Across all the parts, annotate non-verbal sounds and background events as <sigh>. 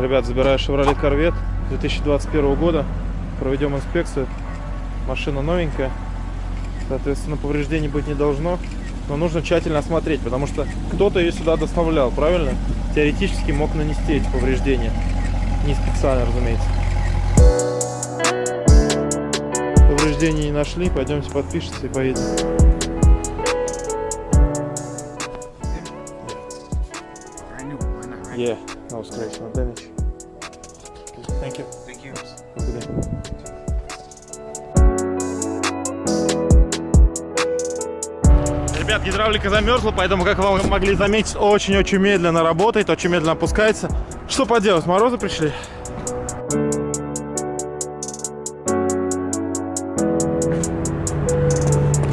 Ребят, забираю Chevrolet Corvette 2021 года. Проведем инспекцию. Машина новенькая. Соответственно, повреждений быть не должно. Но нужно тщательно осмотреть, потому что кто-то ее сюда доставлял, правильно? Теоретически мог нанести эти повреждения. Не специально, разумеется. Повреждений не нашли. Пойдемте подпишется и поедем. Yeah, no scratch, no damage. Thank you. Thank you. Good day. Ребят, гидравлика замерзла, поэтому, как вы могли заметить, очень-очень медленно работает, очень медленно опускается. Что поделать, морозы пришли?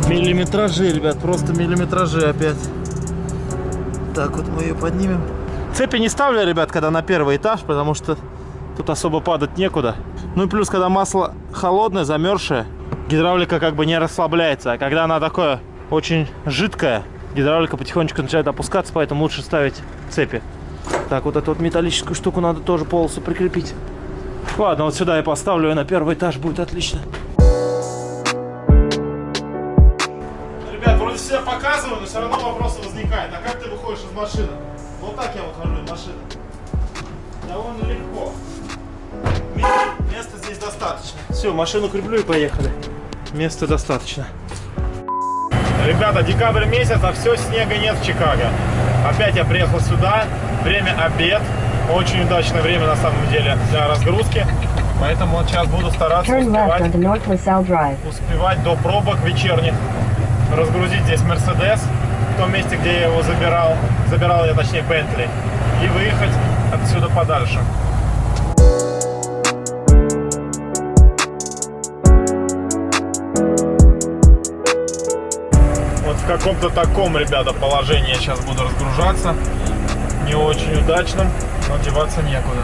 Миллиметражи, ребят, просто миллиметражи опять. Так, вот мы ее поднимем. Цепи не ставлю, ребят, когда на первый этаж, потому что тут особо падать некуда. Ну и плюс, когда масло холодное, замерзшее, гидравлика как бы не расслабляется. А когда она такое очень жидкая, гидравлика потихонечку начинает опускаться, поэтому лучше ставить цепи. Так, вот эту вот металлическую штуку надо тоже полосу прикрепить. Ладно, вот сюда я поставлю, и на первый этаж будет отлично. Ребят, вроде себя показываю, но все равно вопросы возникают. А как ты выходишь из машины? Вот так я выхожу из машины. Довольно легко. Ме- Места здесь достаточно. Все, машину креплю и поехали. Места достаточно. Ребята, декабрь месяц, а все, снега нет в Чикаго. Опять я приехал сюда, время обед. Очень удачное время на самом деле для разгрузки. Поэтому вот сейчас буду стараться Turn left успевать, onto North LaSalle Drive. успевать до пробок вечерних. Разгрузить здесь Мерседес в том месте, где я его забирал. Забирал я, точнее, Бентли. И выехать отсюда подальше. Вот в каком-то таком, ребята, положении я сейчас буду разгружаться. Не очень удачном, но деваться некуда.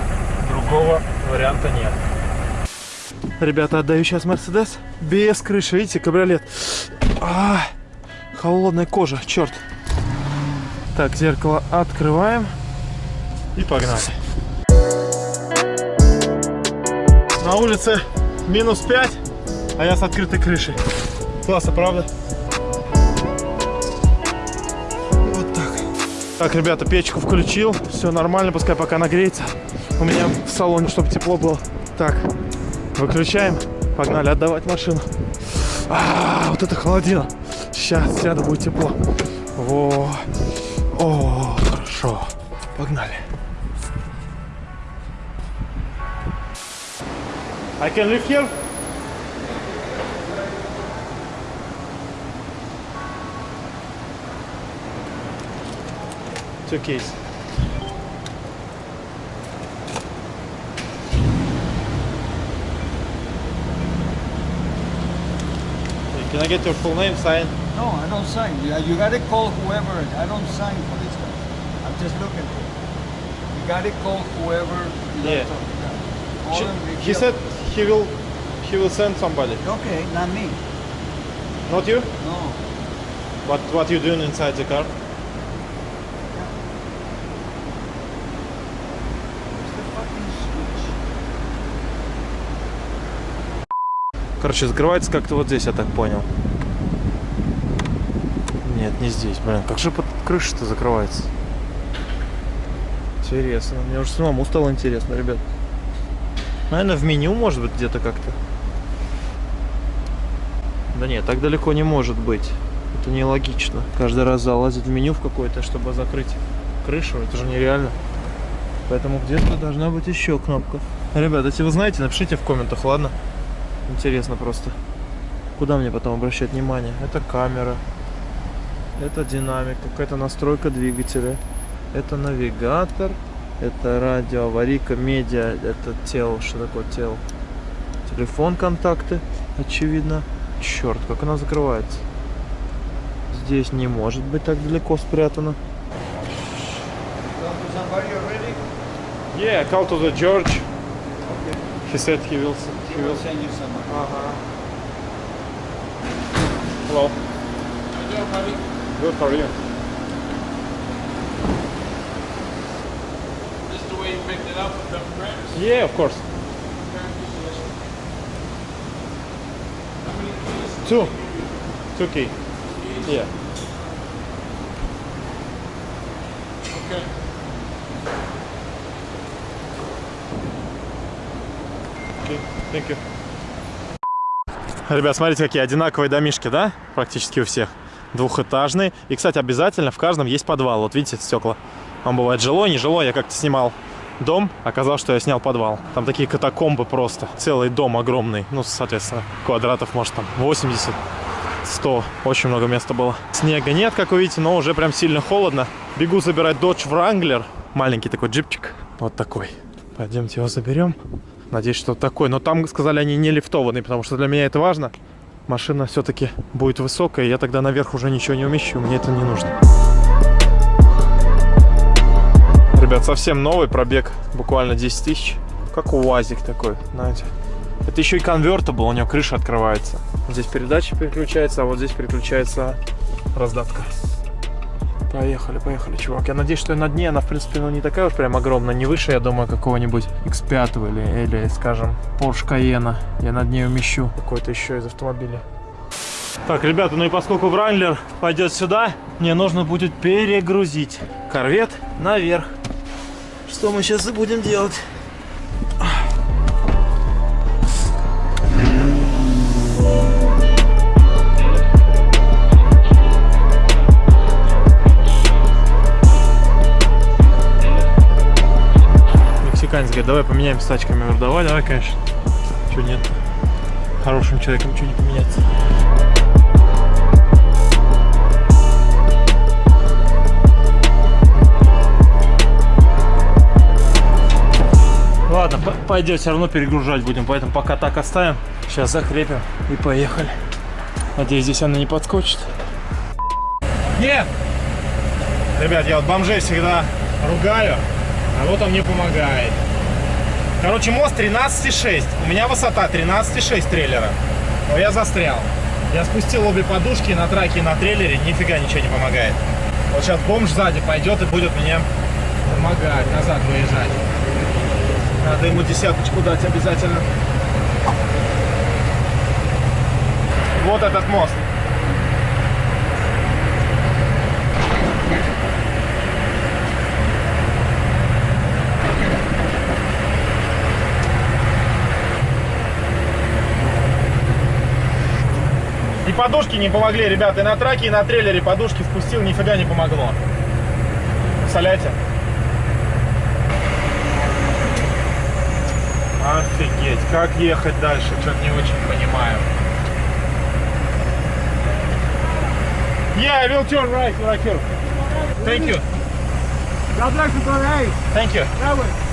Другого варианта нет. Ребята, отдаю сейчас Мерседес без крыши. Видите, кабриолет. А, холодная кожа, черт. Так, зеркало открываем. И погнали. На улице минус 5, а я с открытой крышей. Классно, правда? Вот так. Так, ребята, печку включил. Все нормально, пускай пока нагреется. У меня в салоне, чтобы тепло было. Так, выключаем. Погнали отдавать машину. А, вот это холодина. Сейчас сяду, будет тепло. Во. О, хорошо. Погнали. I can live here? Two keys. Can I get your full name, sign? No, I don't sign. You, you gotta call whoever. I don't sign for this guy. I'm just looking for. You gotta call whoever. Yeah. talk. Call Sh- him He said he will he will send somebody. Okay, not me. Not you? No. What what you doing inside the car? Короче, закрывается как-то вот здесь, я так понял. Нет, не здесь, блин. Как же под крышей-то закрывается? Интересно. Мне уже самому стало интересно, ребят. Наверное, в меню, может быть, где-то как-то. Да нет, так далеко не может быть. Это нелогично. Каждый раз залазить в меню в какое-то, чтобы закрыть крышу. Это же нереально. Поэтому где-то должна быть еще кнопка. Ребят, если вы знаете, напишите в комментах, ладно? Интересно просто. Куда мне потом обращать внимание? Это камера. Это динамик. Какая-то настройка двигателя. Это навигатор. Это радио, аварийка, медиа. Это тело. Что такое тело? Телефон, контакты. Очевидно. Черт, как она закрывается. Здесь не может быть так далеко already? Yeah, call to the George. Okay. He said he will. He will send you somebody. Uh-huh. Hello. Hello, buddy. Good for you. This is the way you picked it up? Yeah, of course. Two. Two key. Yeah. Okay. Okay, thank you. Ребят, смотрите, какие одинаковые домишки, да? Практически у всех. Двухэтажные. И, кстати, обязательно в каждом есть подвал. Вот видите, стекла. Он бывает жилой, не жилой. Я как-то снимал дом, оказалось, что я снял подвал. Там такие катакомбы просто. Целый дом огромный. Ну, соответственно, квадратов, может, там 80, 100. Очень много места было. Снега нет, как вы видите, но уже прям сильно холодно. Бегу забирать Dodge Wrangler. Маленький такой джипчик. Вот такой. Пойдемте его заберем. Надеюсь, что такой. Но там, сказали, они не лифтованные, потому что для меня это важно. Машина все-таки будет высокая, я тогда наверх уже ничего не умещу. Мне это не нужно. Ребят, совсем новый пробег, буквально 10 тысяч. Как УАЗик такой, знаете. Это еще и конвертер был, у него крыша открывается. Здесь передача переключается, а вот здесь переключается раздатка. Поехали, поехали, чувак. Я надеюсь, что на дне она, в принципе, ну, не такая уж прям огромная, не выше, я думаю, какого-нибудь X5 или, или, скажем, Porsche Cayenne. Я над ней умещу какой-то еще из автомобиля. Так, ребята, ну и поскольку Вранглер пойдет сюда, мне нужно будет перегрузить корвет наверх. Что мы сейчас и будем делать. Давай поменяемся тачками. Говорю, давай, давай, конечно. Чего нет? Хорошим человеком ничего не поменяться. Ладно, пойдет, все равно перегружать будем, поэтому пока так оставим. Сейчас закрепим и поехали. Надеюсь, здесь она не подскочит. Нет! Ребят, я вот бомжей всегда ругаю, а вот он мне помогает. Короче, мост 13,6. У меня высота 13,6 трейлера. Но я застрял. Я спустил обе подушки на траке и на трейлере, нифига ничего не помогает. Вот сейчас бомж сзади пойдет и будет мне помогать назад выезжать. Надо ему десяточку дать обязательно. Вот этот мост. Подушки не помогли, ребята. И на траке, и на трейлере подушки впустил, нифига не помогло. Представляете? Офигеть, как ехать дальше, что-то не очень понимаю. Yeah, I will turn right, right here. Thank you. God bless you, brother. Thank you.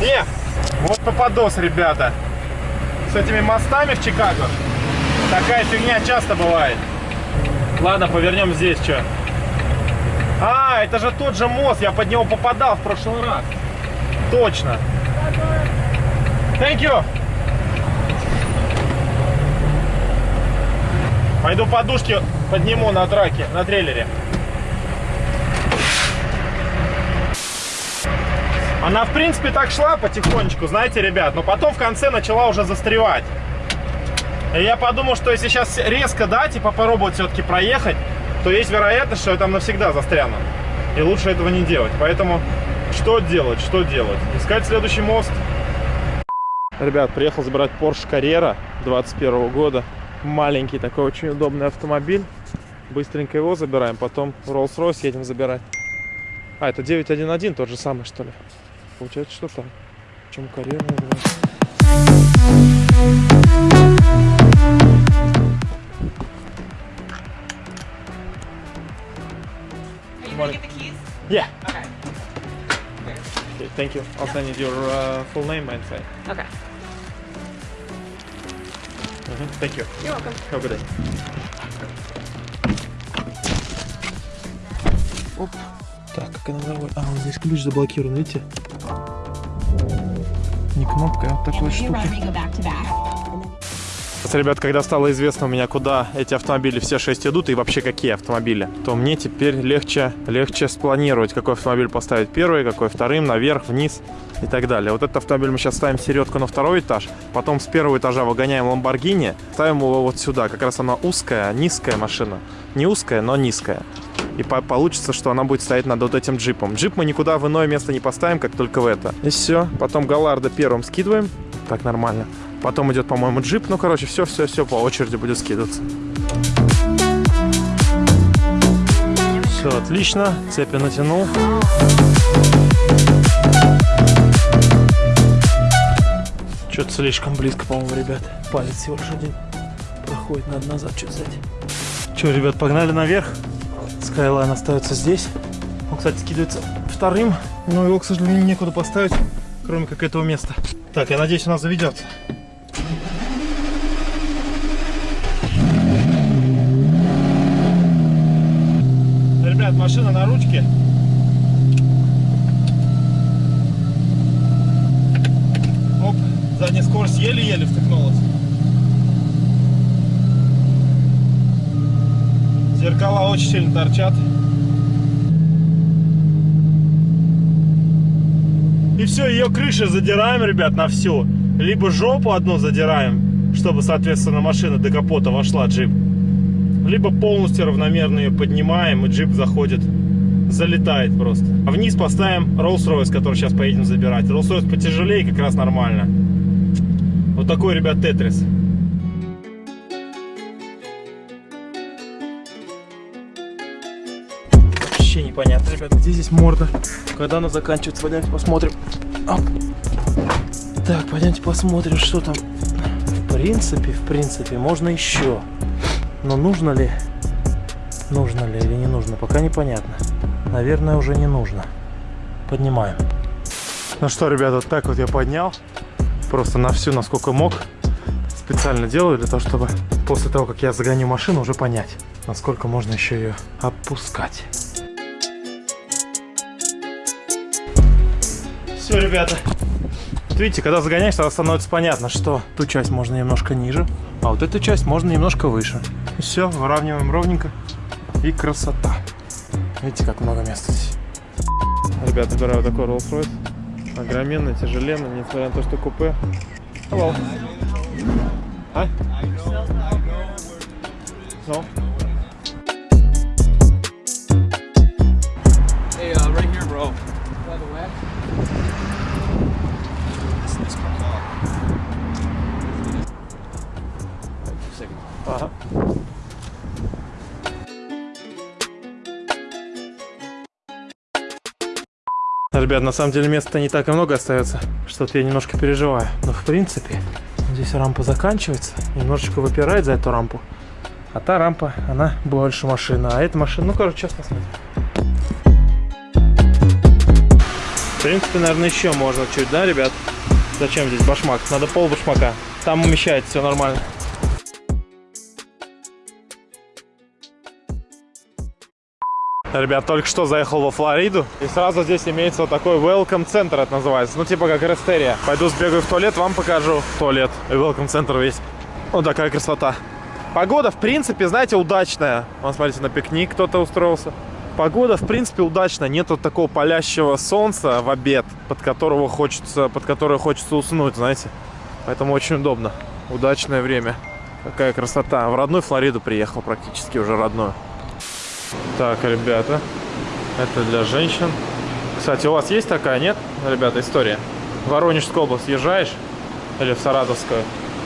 Yeah. Вот попадос, ребята. С этими мостами в Чикаго. Такая фигня часто бывает. Ладно, повернем здесь, что. А, это же тот же мост, я под него попадал в прошлый раз. Точно. Thank you. Пойду подушки подниму на траке, на трейлере. Она, в принципе, так шла потихонечку, знаете, ребят, но потом в конце начала уже застревать. И я подумал, что если сейчас резко дать и попробовать все-таки проехать, то есть вероятность, что я там навсегда застряну. И лучше этого не делать. Поэтому что делать, что делать? Искать следующий мост. Ребят, приехал забирать Porsche Carrera 21 года. Маленький такой, очень удобный автомобиль. Быстренько его забираем, потом Rolls-Royce едем забирать. А, это 911, тот же самый, что ли? Получается, что так. Чем Carrera называется? Are you gonna get the keys? Yeah. Okay. Okay, thank you. I'll send you your uh, full name and say. Okay. Mhm, Thank you. You're welcome. Have a good day. Оп. Так, как она заводит? А, вот здесь ключ заблокирован, видите? Не кнопка, а вот такой штукой. ребят, когда стало известно у меня, куда эти автомобили все шесть идут и вообще какие автомобили, то мне теперь легче, легче спланировать, какой автомобиль поставить первый, какой вторым, наверх, вниз и так далее. Вот этот автомобиль мы сейчас ставим середку на второй этаж, потом с первого этажа выгоняем Lamborghini, ставим его вот сюда. Как раз она узкая, низкая машина. Не узкая, но низкая. И по получится, что она будет стоять над вот этим джипом. Джип мы никуда в иное место не поставим, как только в это. И все. Потом Галарда первым скидываем. Так нормально. Потом идет, по-моему, джип. Ну, короче, все-все-все по очереди будет скидываться. Все отлично. Цепи натянул. Что-то слишком близко, по-моему, ребят. Палец всего лишь один проходит, надо назад что-то взять. Че, ребят, погнали наверх. Skyline остается здесь. Он, кстати, скидывается вторым, но его, к сожалению, некуда поставить, кроме как этого места. Так, я надеюсь, нас заведется. Ребят, машина на ручке. Оп, задняя скорость еле-еле втыкнулась. Зеркала очень сильно торчат. И все, ее крыша задираем, ребят, на всю. Либо жопу одну задираем, чтобы, соответственно, машина до капота вошла, джип. Либо полностью равномерно ее поднимаем, и джип заходит, залетает просто. А вниз поставим Rolls-Royce, который сейчас поедем забирать. Rolls-Royce потяжелее, как раз нормально. Вот такой, ребят, Тетрис. Непонятно, ребят, где здесь морда. Когда она заканчивается, пойдемте посмотрим. Оп. Так, пойдемте посмотрим, что там. В принципе, в принципе, можно еще. Но нужно ли? Нужно ли или не нужно, пока непонятно. Наверное, уже не нужно. Поднимаем. Ну что, ребят, вот так вот я поднял. Просто на всю, насколько мог. Специально делаю для того, чтобы после того, как я загоню машину, уже понять, насколько можно еще ее опускать. Все, ребята. Вот видите, когда загоняешь, тогда становится понятно, что ту часть можно немножко ниже, а вот эту часть можно немножко выше. И все, выравниваем ровненько. И красота. Видите, как много места здесь. Ребята, выбираю вот такой Rolls-Royce. Огроменный, тяжеленный, несмотря на то, что купе. Hello. Hi. No. Ага. Ребят, на самом деле места не так и много остается. Что-то я немножко переживаю. Но в принципе, здесь рампа заканчивается. Немножечко выпирает за эту рампу. А та рампа, она больше машина. А эта машина, ну, короче, сейчас посмотрим. В принципе, наверное, еще можно чуть, да, ребят? Зачем здесь башмак? Надо пол башмака. Там умещается, все нормально. Ребят, только что заехал во Флориду. И сразу здесь имеется вот такой welcome центр, это называется. Ну, типа как Рестерия. Пойду сбегаю в туалет, вам покажу туалет. И welcome центр весь. Вот такая красота. Погода, в принципе, знаете, удачная. Вон, смотрите, на пикник кто-то устроился. Погода, в принципе, удачная. Нет вот такого палящего солнца в обед, под которого хочется, под которое хочется уснуть, знаете. Поэтому очень удобно. Удачное время. Какая красота. В родную Флориду приехал практически уже родную. Так, ребята, это для женщин. Кстати, у вас есть такая, нет, ребята, история? В Воронежскую область езжаешь или в Саратовскую,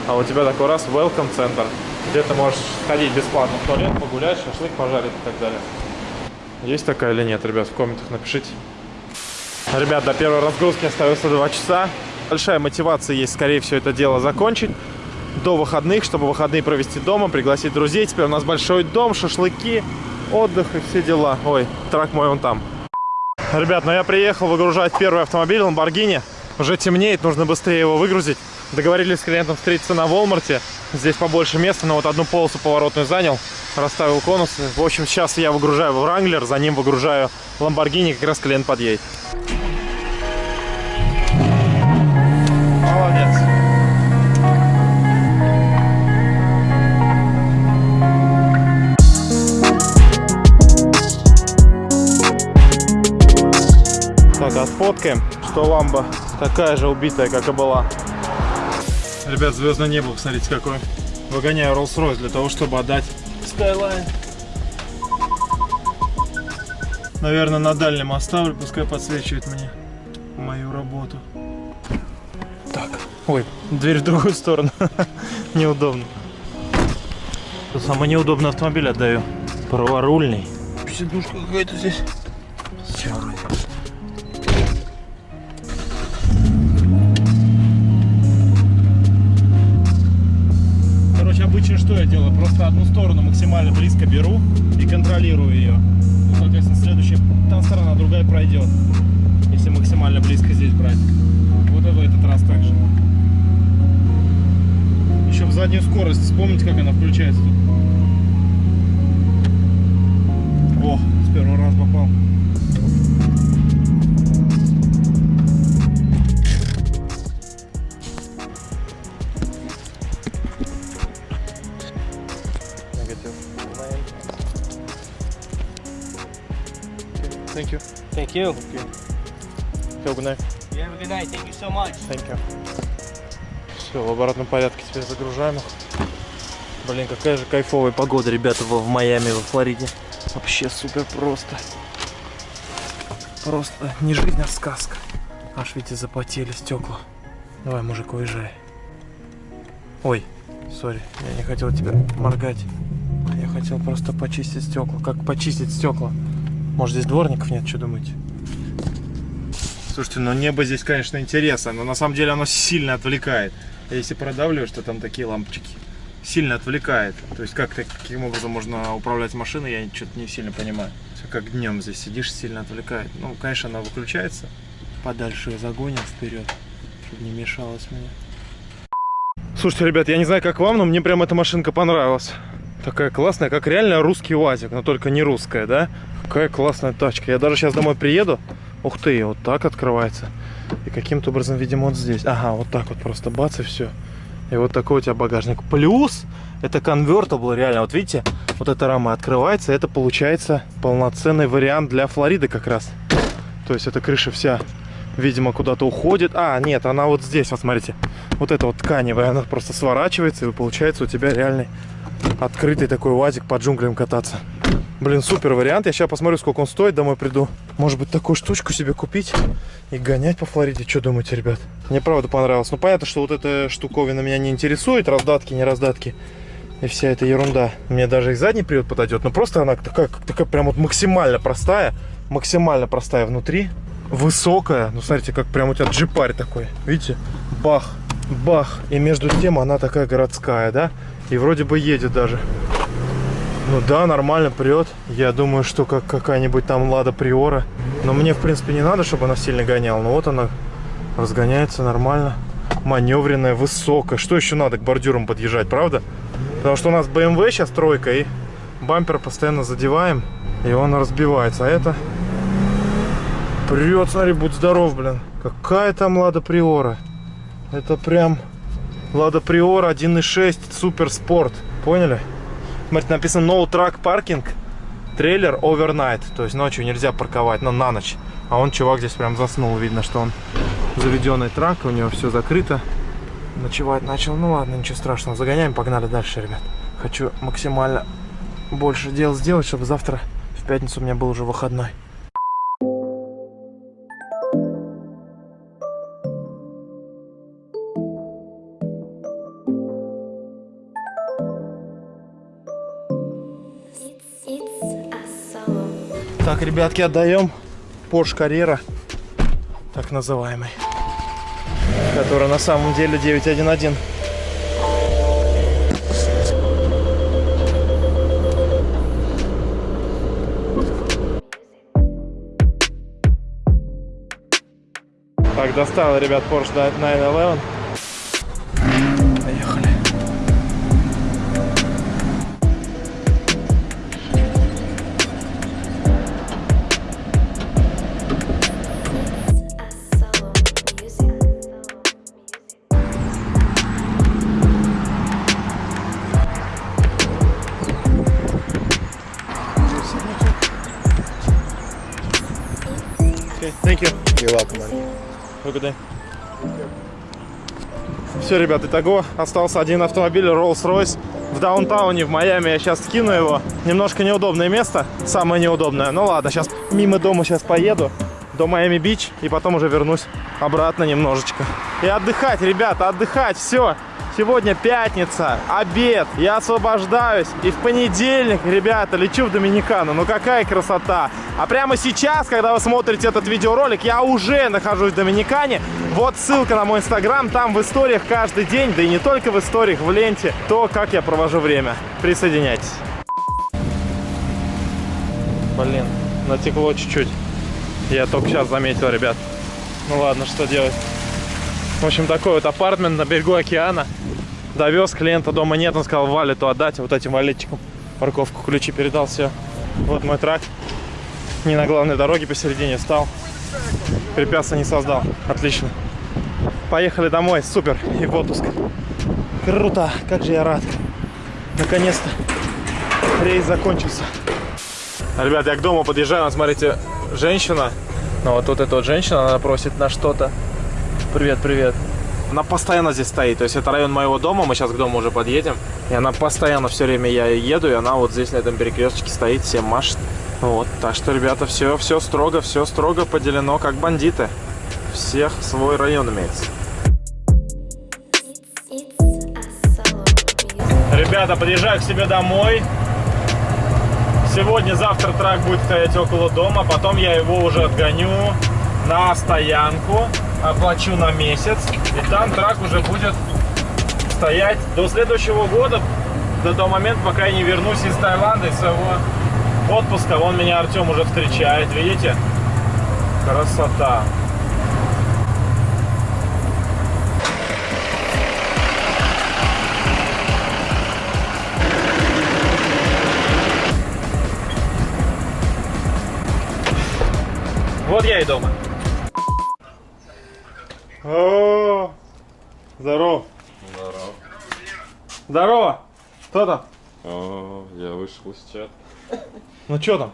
а у тебя такой раз welcome центр, где ты можешь ходить бесплатно в туалет, погулять, шашлык пожарить и так далее. Есть такая или нет, ребят, в комментах напишите. Ребят, до первой разгрузки остается 2 часа. Большая мотивация есть, скорее всего, это дело закончить до выходных, чтобы выходные провести дома, пригласить друзей. Теперь у нас большой дом, шашлыки, отдых и все дела. Ой, трак мой он там. Ребят, ну я приехал выгружать первый автомобиль Lamborghini. Уже темнеет, нужно быстрее его выгрузить. Договорились с клиентом встретиться на Волмарте. Здесь побольше места, но вот одну полосу поворотную занял. Расставил конусы. В общем, сейчас я выгружаю Wrangler, за ним выгружаю Lamborghini, как раз клиент подъедет. Так, отфоткаем, что ламба такая же убитая, как и была. Ребят, звездное небо, посмотрите какое. Выгоняю Rolls-Royce для того, чтобы отдать Skyline. Наверное, на дальнем оставлю, пускай подсвечивает мне мою работу. Так, ой, дверь в другую сторону. <laughs> Неудобно. Самый неудобный автомобиль отдаю. Праворульный. Сидушка какая-то здесь. Всё пройдет. Если максимально близко здесь брать. Вот и в этот раз так же. Еще в заднюю скорость. Вспомните, как она включается. О, с первого раза попал. Thank you. Have a good night. You have a good night. Thank you so much. Thank you. Все, в обратном порядке теперь загружаем их. Блин, какая же кайфовая погода, ребята, в Майами, во Флориде. Вообще супер просто. Просто не жизнь, а сказка. Аж, видите, запотели стекла. Давай, мужик, уезжай. Ой, сори, я не хотел тебя моргать. Я хотел просто почистить стекла. Как почистить стекла? Может, здесь дворников нет, что думаете? Слушайте, ну небо здесь, конечно, интересно, но на самом деле оно сильно отвлекает. А Если продавливаешь, то там такие лампочки. Сильно отвлекает. То есть как каким образом можно управлять машиной, я что-то не сильно понимаю. Все как днем здесь сидишь, сильно отвлекает. Ну, конечно, она выключается. Подальше ее загоним вперед, чтобы не мешалось мне. Слушайте, ребят, я не знаю, как вам, но мне прям эта машинка понравилась. Такая классная, как реально русский УАЗик, но только не русская, да? Какая классная тачка. Я даже сейчас домой приеду. Ух ты, вот так открывается. И каким-то образом, видимо, вот здесь. Ага, вот так вот просто бац и все. И вот такой у тебя багажник. Плюс это convertible, реально. Вот видите, вот эта рама открывается. Это получается полноценный вариант для Флориды как раз. То есть эта крыша вся, видимо, куда-то уходит. А, нет, она вот здесь, вот смотрите. Вот эта вот тканевая, она просто сворачивается. И получается у тебя реальный открытый такой УАЗик по джунглям кататься. Блин, супер вариант. Я сейчас посмотрю, сколько он стоит, домой приду. Может быть, такую штучку себе купить и гонять по Флориде. Что думаете, ребят? Мне правда понравилось. Ну, понятно, что вот эта штуковина меня не интересует. Раздатки, не раздатки. И вся эта ерунда. Мне даже и задний привод подойдет. Но просто она такая, такая прям вот максимально простая. Максимально простая внутри. Высокая. Ну, смотрите, как прям у тебя джипарь такой. Видите? Бах, бах. И между тем она такая городская, да? И вроде бы едет даже. Ну да, нормально прет. Я думаю, что как какая-нибудь там Лада Приора. Но мне, в принципе, не надо, чтобы она сильно гоняла. Но вот она разгоняется нормально. Маневренная, высокая. Что еще надо к бордюрам подъезжать, правда? Потому что у нас BMW сейчас тройка, и бампер постоянно задеваем, и он разбивается. А это прет, смотри, будь здоров, блин. Какая там Лада Приора. Это прям Лада Приора 1.6 Супер Спорт. Поняли? Смотрите, написано No Truck Parking трейлер overnight. То есть ночью нельзя парковать, но на ночь. А он, чувак, здесь прям заснул. Видно, что он заведенный трак, у него все закрыто. Ночевать начал. Ну ладно, ничего страшного. Загоняем, погнали дальше, ребят. Хочу максимально больше дел сделать, чтобы завтра в пятницу у меня был уже выходной. Так, ребятки, отдаем Porsche Carrera, так называемый, который на самом деле 911. Так, достал, ребят, Porsche 911. Поехали. Day. Все, ребят, итого остался один автомобиль Rolls-Royce в даунтауне в Майами. Я сейчас скину его. Немножко неудобное место, самое неудобное. Ну ладно, сейчас мимо дома сейчас поеду до Майами-Бич и потом уже вернусь обратно немножечко. И отдыхать, ребята, отдыхать, все. Сегодня пятница, обед, я освобождаюсь. И в понедельник, ребята, лечу в Доминикану. Ну какая красота. А прямо сейчас, когда вы смотрите этот видеоролик, я уже нахожусь в Доминикане. Вот ссылка на мой инстаграм, там в историях каждый день, да и не только в историях, в ленте, то, как я провожу время. Присоединяйтесь. Блин, натекло чуть-чуть. Я только сейчас заметил, ребят. Ну ладно, что делать. В общем, такой вот апартмент на берегу океана. Довез клиента, дома нет, он сказал валету отдать, вот этим валетчикам парковку, ключи передал, все. Вот мой трак. Не на главной дороге посередине встал. Препятствия не создал. Отлично. Поехали домой, супер. И в отпуск. Круто, как же я рад. Наконец-то рейс закончился. Ребят, я к дому подъезжаю, смотрите, женщина. Ну вот, вот эта вот женщина, она просит на что-то. Привет, привет. Она постоянно здесь стоит. То есть это район моего дома, мы сейчас к дому уже подъедем. И она постоянно все время я еду, и она вот здесь на этом перекрестке стоит, всем машет. Вот, так что, ребята, все, все строго, все строго поделено, как бандиты. Всех свой район имеется. Ребята, подъезжаю к себе домой. Сегодня, завтра трак будет стоять около дома. Потом я его уже отгоню на стоянку. Оплачу на месяц. И там трак уже будет стоять до следующего года. До того момента, пока я не вернусь из Таиланда, из своего отпуска. Вон меня Артем уже встречает. Видите? Красота. Вот я и дома. О, здорово. Здорово. Здорово. Кто там? О, я вышел из чата. Ну что там?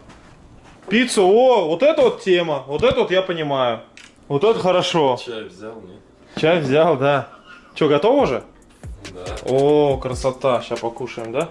Пиццу, о, вот это вот тема. Вот это вот я понимаю. Вот это хорошо. Чай взял, нет? Чай взял, да. Че, готово уже? Да. О, красота. Сейчас покушаем, да?